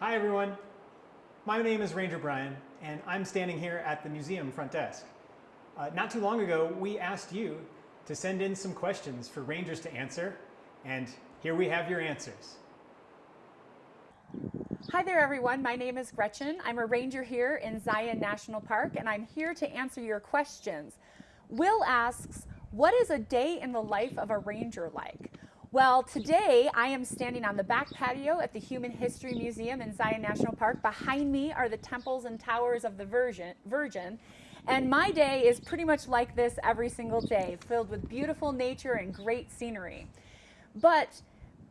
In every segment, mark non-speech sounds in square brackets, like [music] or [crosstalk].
Hi everyone. My name is Ranger Brian and I'm standing here at the museum front desk. Uh, not too long ago we asked you to send in some questions for rangers to answer and here we have your answers. Hi there everyone, my name is Gretchen. I'm a ranger here in Zion National Park and I'm here to answer your questions. Will asks, what is a day in the life of a ranger like? Well, today I am standing on the back patio at the Human History Museum in Zion National Park. Behind me are the temples and towers of the Virgin, Virgin. And my day is pretty much like this every single day, filled with beautiful nature and great scenery. But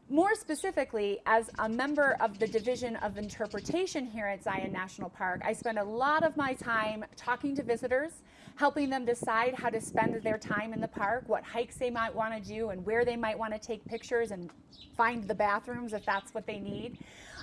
more specifically, as a member of the Division of Interpretation here at Zion National Park, I spend a lot of my time talking to visitors, helping them decide how to spend their time in the park, what hikes they might want to do, and where they might want to take pictures and find the bathrooms if that's what they need.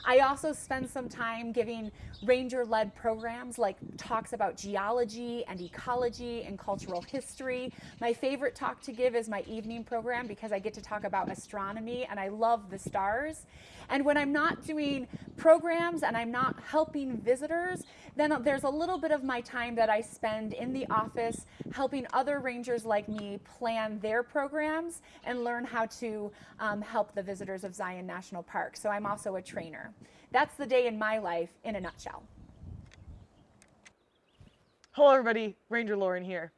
I also spend some time giving ranger-led programs like talks about geology and ecology and cultural history. My favorite talk to give is my evening program because I get to talk about astronomy and I love the stars. And when I'm not doing programs and I'm not helping visitors, then there's a little bit of my time that I spend in the office helping other rangers like me plan their programs and learn how to um, help the visitors of Zion National Park. So I'm also a trainer. That's the day in my life in a nutshell. Hello everybody, Ranger Lauren here.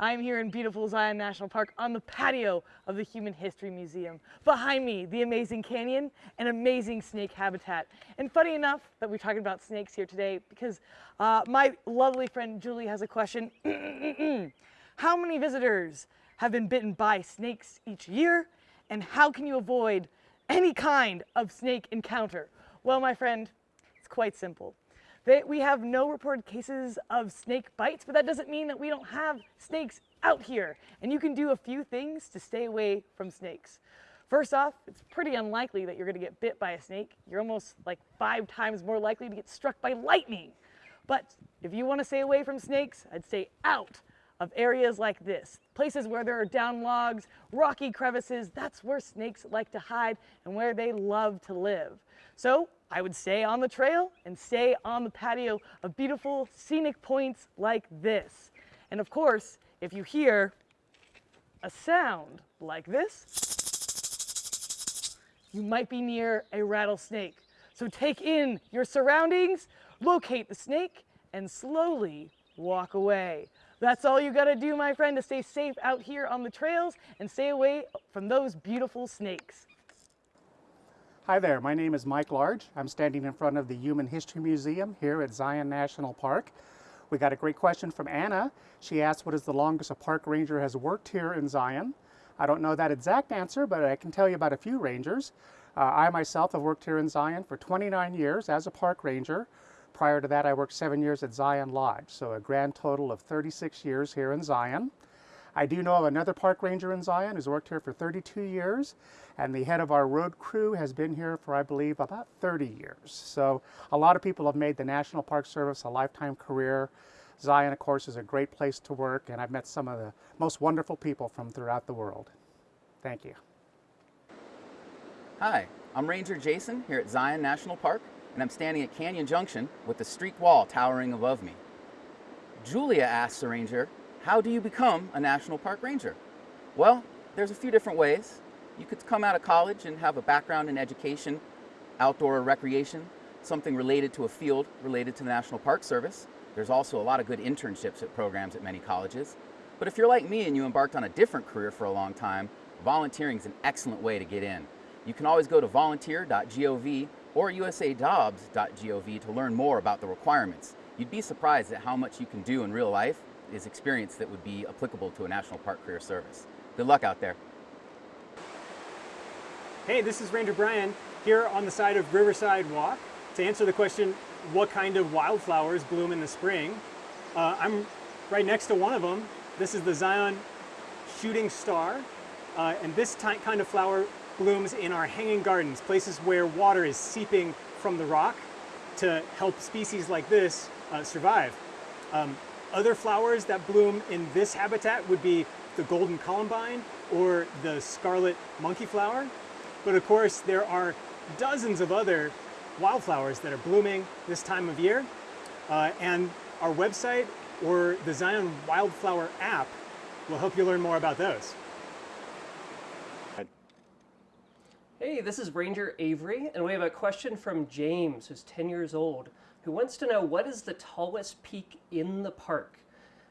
I'm here in beautiful Zion National Park on the patio of the Human History Museum. Behind me, the amazing canyon and amazing snake habitat. And funny enough that we're talking about snakes here today because uh, my lovely friend Julie has a question. [clears throat] how many visitors have been bitten by snakes each year? And how can you avoid any kind of snake encounter? Well, my friend, it's quite simple. We have no reported cases of snake bites, but that doesn't mean that we don't have snakes out here. And you can do a few things to stay away from snakes. First off, it's pretty unlikely that you're gonna get bit by a snake. You're almost like five times more likely to get struck by lightning. But if you wanna stay away from snakes, I'd stay out of areas like this. Places where there are down logs, rocky crevices, that's where snakes like to hide and where they love to live. So I would stay on the trail and stay on the patio of beautiful scenic points like this. And of course, if you hear a sound like this, you might be near a rattlesnake. So take in your surroundings, locate the snake, and slowly walk away. That's all you gotta do, my friend, to stay safe out here on the trails and stay away from those beautiful snakes. Hi there, my name is Mike Large. I'm standing in front of the Human History Museum here at Zion National Park. We got a great question from Anna. She asked what is the longest a park ranger has worked here in Zion. I don't know that exact answer, but I can tell you about a few rangers. Uh, I myself have worked here in Zion for 29 years as a park ranger. Prior to that, I worked seven years at Zion Lodge, so a grand total of 36 years here in Zion. I do know of another park ranger in Zion who's worked here for 32 years, and the head of our road crew has been here for, I believe, about 30 years. So a lot of people have made the National Park Service a lifetime career. Zion, of course, is a great place to work, and I've met some of the most wonderful people from throughout the world. Thank you. Hi, I'm Ranger Jason here at Zion National Park, and I'm standing at Canyon Junction with the streak wall towering above me. Julia asks the ranger how do you become a National Park Ranger? Well, there's a few different ways. You could come out of college and have a background in education, outdoor recreation, something related to a field related to the National Park Service. There's also a lot of good internships at programs at many colleges. But if you're like me and you embarked on a different career for a long time, volunteering is an excellent way to get in. You can always go to volunteer.gov or usajobs.gov to learn more about the requirements. You'd be surprised at how much you can do in real life is experience that would be applicable to a National Park Career Service. Good luck out there. Hey, this is Ranger Brian here on the side of Riverside Walk to answer the question, what kind of wildflowers bloom in the spring? Uh, I'm right next to one of them. This is the Zion Shooting Star. Uh, and this kind of flower blooms in our hanging gardens, places where water is seeping from the rock to help species like this uh, survive. Um, other flowers that bloom in this habitat would be the golden columbine or the scarlet monkey flower. But of course, there are dozens of other wildflowers that are blooming this time of year. Uh, and our website or the Zion Wildflower app will help you learn more about those. Hey, this is Ranger Avery, and we have a question from James, who's 10 years old, who wants to know what is the tallest peak in the park?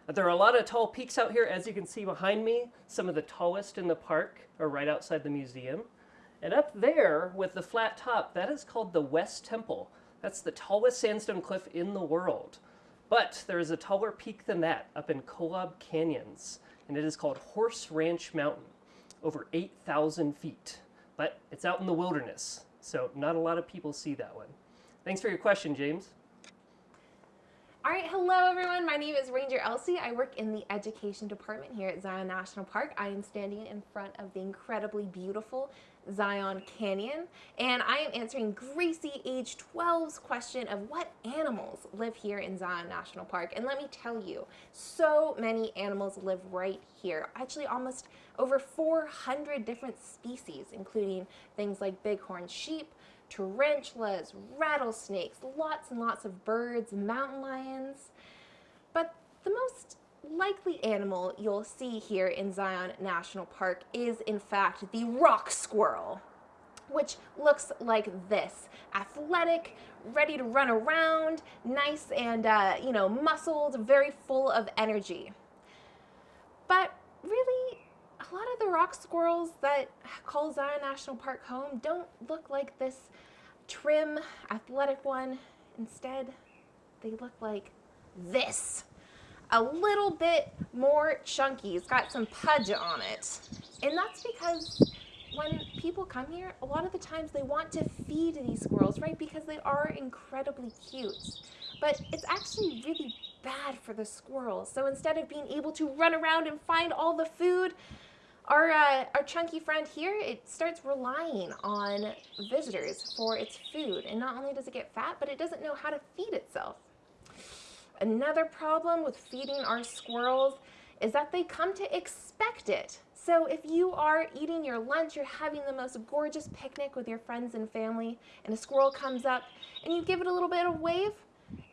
There are a lot of tall peaks out here, as you can see behind me. Some of the tallest in the park are right outside the museum. And up there, with the flat top, that is called the West Temple. That's the tallest sandstone cliff in the world. But there is a taller peak than that up in Kolob Canyons, and it is called Horse Ranch Mountain, over 8,000 feet but it's out in the wilderness, so not a lot of people see that one. Thanks for your question, James. All right, hello everyone. My name is Ranger Elsie. I work in the education department here at Zion National Park. I am standing in front of the incredibly beautiful Zion Canyon, and I am answering Gracie, age 12's question of what animals live here in Zion National Park. And let me tell you, so many animals live right here. Actually, almost over 400 different species, including things like bighorn sheep, tarantulas, rattlesnakes, lots and lots of birds, mountain lions. But the most likely animal you'll see here in Zion National Park is in fact the rock squirrel which looks like this. Athletic, ready to run around, nice and, uh, you know, muscled, very full of energy. But a lot of the rock squirrels that call Zion National Park home don't look like this trim, athletic one. Instead, they look like this a little bit more chunky. It's got some pudge on it. And that's because when people come here, a lot of the times they want to feed these squirrels, right? Because they are incredibly cute. But it's actually really bad for the squirrels. So instead of being able to run around and find all the food, our, uh, our chunky friend here, it starts relying on visitors for its food. And not only does it get fat, but it doesn't know how to feed itself. Another problem with feeding our squirrels is that they come to expect it. So if you are eating your lunch, you're having the most gorgeous picnic with your friends and family, and a squirrel comes up and you give it a little bit of wave,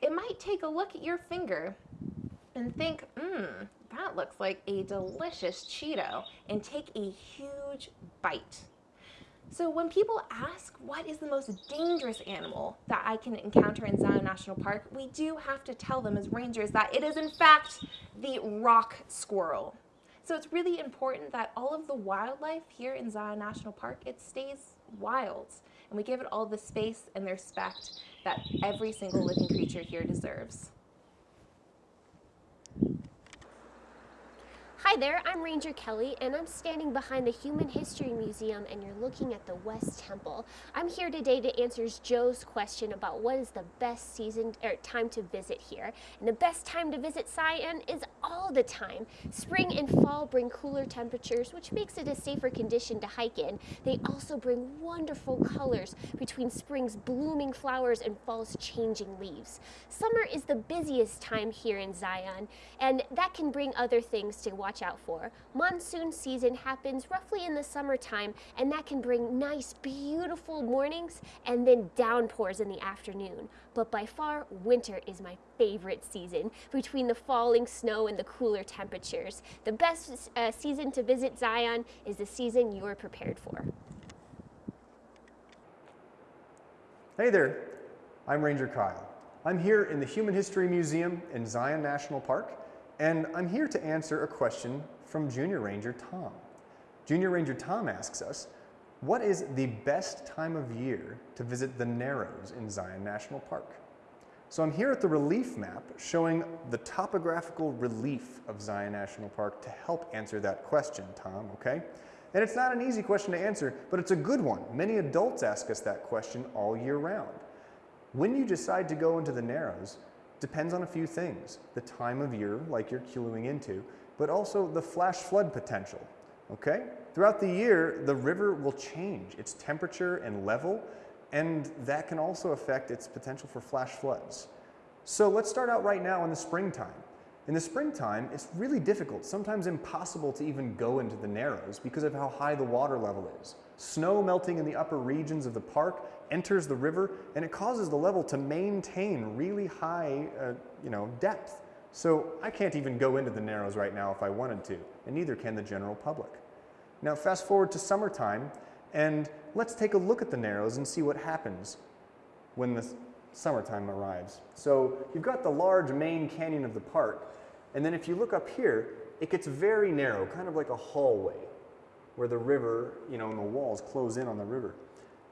it might take a look at your finger and think, mmm, that looks like a delicious Cheeto, and take a huge bite. So when people ask what is the most dangerous animal that I can encounter in Zion National Park, we do have to tell them as rangers that it is in fact the rock squirrel. So it's really important that all of the wildlife here in Zion National Park, it stays wild. And we give it all the space and the respect that every single living creature here deserves. Hi there, I'm Ranger Kelly and I'm standing behind the Human History Museum and you're looking at the West Temple. I'm here today to answer Joe's question about what is the best season or time to visit here. And the best time to visit Zion is all the time. Spring and fall bring cooler temperatures which makes it a safer condition to hike in. They also bring wonderful colors between spring's blooming flowers and fall's changing leaves. Summer is the busiest time here in Zion and that can bring other things to watch watch out for. Monsoon season happens roughly in the summertime and that can bring nice beautiful mornings and then downpours in the afternoon. But by far, winter is my favorite season between the falling snow and the cooler temperatures. The best uh, season to visit Zion is the season you're prepared for. Hey there, I'm Ranger Kyle. I'm here in the Human History Museum in Zion National Park and I'm here to answer a question from Junior Ranger Tom. Junior Ranger Tom asks us, what is the best time of year to visit the Narrows in Zion National Park? So I'm here at the relief map showing the topographical relief of Zion National Park to help answer that question, Tom, okay? And it's not an easy question to answer, but it's a good one. Many adults ask us that question all year round. When you decide to go into the Narrows, depends on a few things. The time of year, like you're queuing into, but also the flash flood potential, okay? Throughout the year, the river will change its temperature and level, and that can also affect its potential for flash floods. So let's start out right now in the springtime. In the springtime, it's really difficult, sometimes impossible to even go into the Narrows because of how high the water level is. Snow melting in the upper regions of the park enters the river and it causes the level to maintain really high uh, you know, depth. So I can't even go into the Narrows right now if I wanted to, and neither can the general public. Now fast forward to summertime, and let's take a look at the Narrows and see what happens when the summertime arrives. So you've got the large main canyon of the park, and then if you look up here, it gets very narrow, kind of like a hallway, where the river, you know, and the walls close in on the river.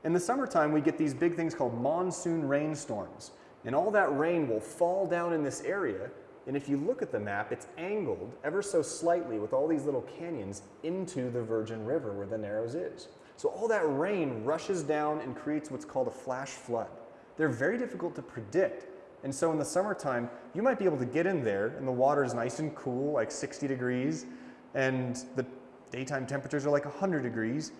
In the summertime, we get these big things called monsoon rainstorms, and all that rain will fall down in this area, and if you look at the map, it's angled ever so slightly with all these little canyons into the Virgin River where the Narrows is. So all that rain rushes down and creates what's called a flash flood. They're very difficult to predict, and so in the summertime, you might be able to get in there and the water is nice and cool, like 60 degrees, and the daytime temperatures are like 100 degrees.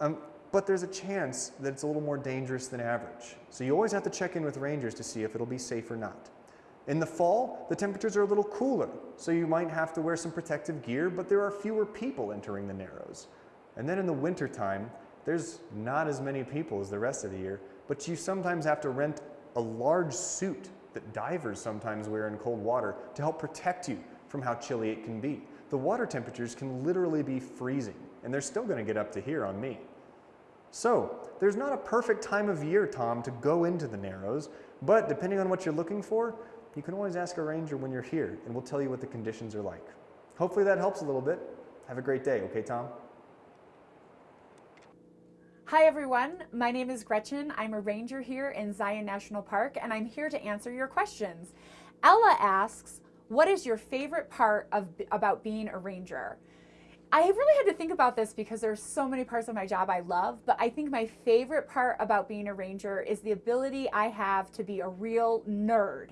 Um, but there's a chance that it's a little more dangerous than average. So you always have to check in with rangers to see if it'll be safe or not. In the fall, the temperatures are a little cooler, so you might have to wear some protective gear, but there are fewer people entering the Narrows. And then in the wintertime, there's not as many people as the rest of the year, but you sometimes have to rent a large suit that divers sometimes wear in cold water to help protect you from how chilly it can be. The water temperatures can literally be freezing, and they're still going to get up to here on me. So, there's not a perfect time of year, Tom, to go into the Narrows, but depending on what you're looking for, you can always ask a ranger when you're here, and we'll tell you what the conditions are like. Hopefully that helps a little bit. Have a great day, okay, Tom? Hi everyone, my name is Gretchen. I'm a ranger here in Zion National Park and I'm here to answer your questions. Ella asks, what is your favorite part of about being a ranger? I really had to think about this because there's so many parts of my job I love, but I think my favorite part about being a ranger is the ability I have to be a real nerd.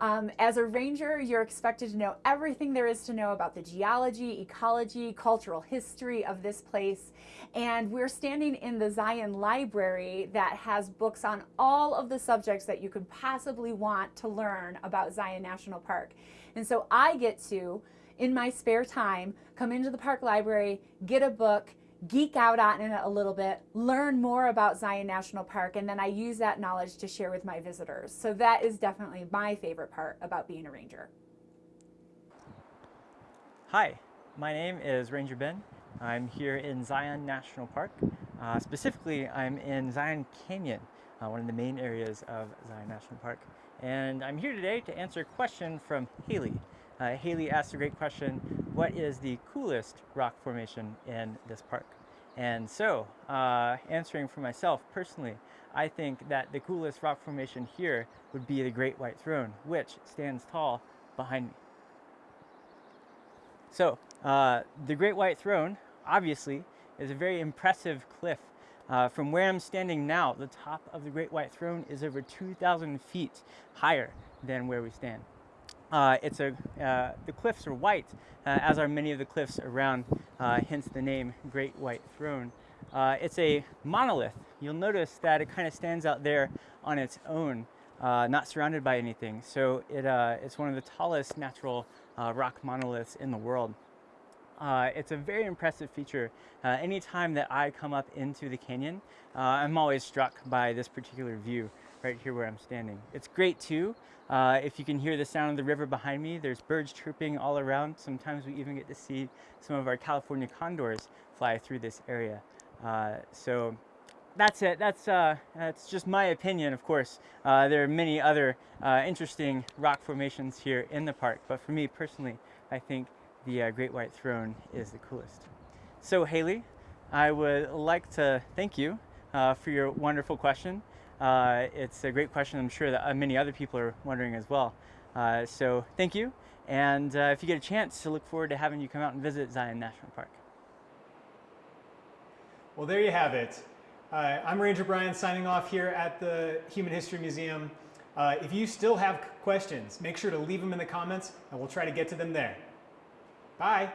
Um, as a ranger, you're expected to know everything there is to know about the geology, ecology, cultural history of this place. And we're standing in the Zion Library that has books on all of the subjects that you could possibly want to learn about Zion National Park. And so I get to, in my spare time, come into the park library, get a book, geek out on it a little bit, learn more about Zion National Park, and then I use that knowledge to share with my visitors. So that is definitely my favorite part about being a ranger. Hi, my name is Ranger Ben. I'm here in Zion National Park. Uh, specifically, I'm in Zion Canyon, uh, one of the main areas of Zion National Park. And I'm here today to answer a question from Haley. Uh, Haley asked a great question, what is the coolest rock formation in this park? And so, uh, answering for myself personally, I think that the coolest rock formation here would be the Great White Throne, which stands tall behind me. So, uh, the Great White Throne, obviously, is a very impressive cliff. Uh, from where I'm standing now, the top of the Great White Throne is over 2,000 feet higher than where we stand. Uh, it's a, uh, the cliffs are white, uh, as are many of the cliffs around, uh, hence the name Great White Throne. Uh, it's a monolith. You'll notice that it kind of stands out there on its own, uh, not surrounded by anything. So it, it's one of the tallest natural rock monoliths in the world. it's a very impressive feature. anytime that I come up into the canyon, I'm always struck by this particular view right here where I'm standing. It's great too. Uh, if you can hear the sound of the river behind me, there's birds chirping all around. Sometimes we even get to see some of our California condors fly through this area. Uh, so that's it. That's, uh, that's just my opinion, of course. Uh, there are many other uh, interesting rock formations here in the park, but for me personally, I think the uh, Great White Throne is the coolest. So Haley, I would like to thank you for your wonderful question. Uh, it's a great question. I'm sure that uh, many other people are wondering as well. Uh, so thank you. And uh, if you get a chance, to look forward to having you come out and visit Zion National Park. Well, there you have it. Uh, I'm Ranger Brian signing off here at the Human History Museum. Uh, if you still have questions, make sure to leave them in the comments and we'll try to get to them there. Bye.